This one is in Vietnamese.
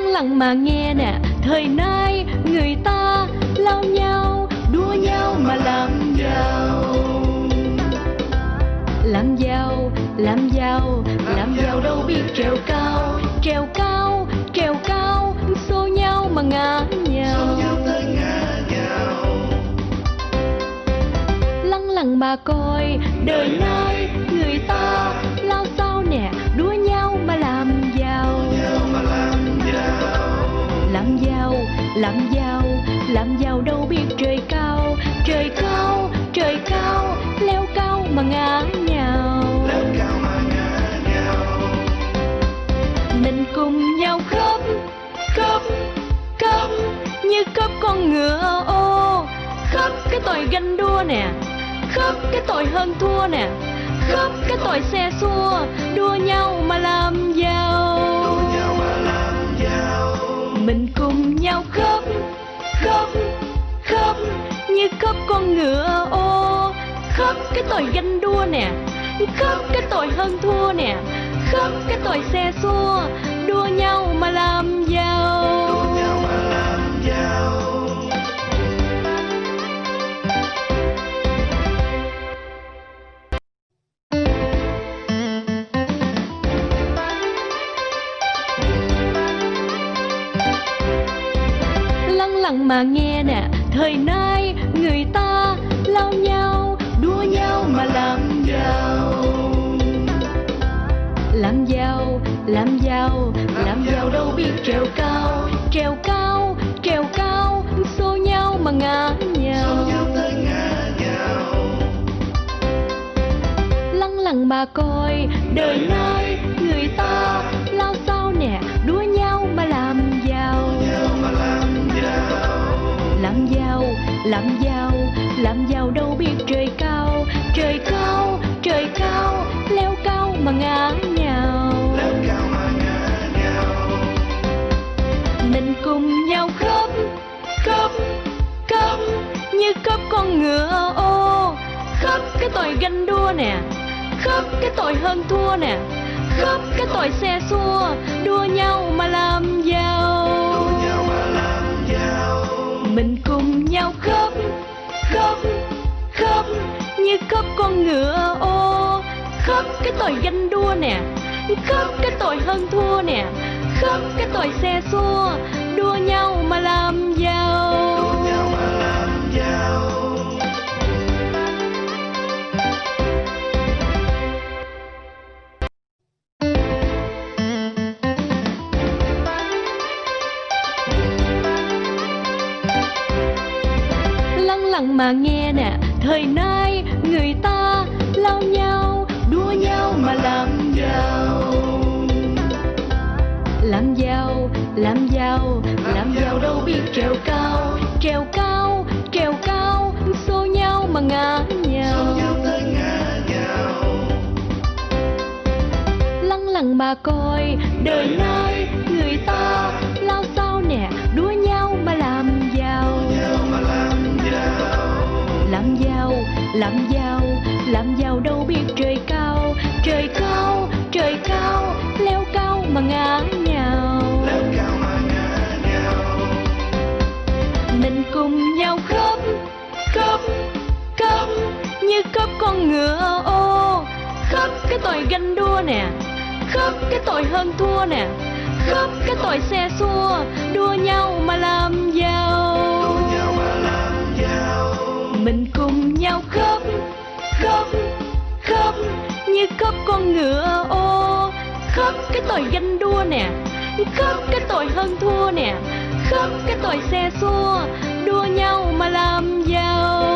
lặng mà nghe nè. Thời nay người ta lao nhau đua nhau mà làm giàu làm giàu làm giàu làm giàu đâu biết trèo cao. Trèo cao trèo cao xô nhau mà ngã nhào lăng lặng mà coi đời nay làm giàu làm giàu đâu biết trời cao. Trời cao trời cao leo cao mà ngã nhào. Mình cùng nhau khóc khóc khóc như khóc con ngựa ô. Khóc cái tội ganh đua nè khóc cái tội hơn thua nè. Khóc cái tội xe xua đua nhau mà làm giàu mình cùng nhau khóc khóc khóc như khóc con ngựa. Ô, khóc cái tội ganh đua nè, khóc cái tội hơn thua nè, khóc cái tội xe xua. Đua nhau mà làm giàu. Lặng mà nghe nè. Thời nay người ta lao nhau đua nhau mà làm giàu. Làm giàu làm giàu làm giàu đâu biết trèo cao. Trèo cao trèo cao xô nhau mà ngã nhào. Lăng lặng mà coi đời nay người ta làm giàu làm giàu đâu biết trời cao. Trời cao trời cao leo cao mà ngã nhào. Mình cùng nhau khóc khóc khóc như khóc con ngựa. Ô khóc cái tội ganh đua nè. Khóc cái tội hơn thua nè. Khóc cái tội xe xua. Đua nhau như khóc con ngựa, ô, khóc cái tội ganh đua nè, khóc cái tội hơn thua nè, khóc cái tội xe xua, đua nhau mà làm giàu. Lặng mà nghe nè thời nay người ta lao nhau đua nhau mà làm giàu. Làm giàu làm giàu làm giàu đâu biết trèo cao trèo cao trèo cao xô nhau mà ngã nhào. Lăng lặng mà coi đời làm giàu làm giàu đâu biết trời cao. Trời cao trời cao leo cao mà ngã nhào. Mình cùng nhau khóc khóc khóc như khóc con ngựa ô. Khóc cái tội ganh đua nè khóc cái tội hơn thua nè. Khóc cái tội xe xua đua nhau mà làm giàu ngựa ô khóc cái tội ganh đua nè khóc cái tội hơn thua nè khóc cái tội xe xua, đua nhau mà làm giàu.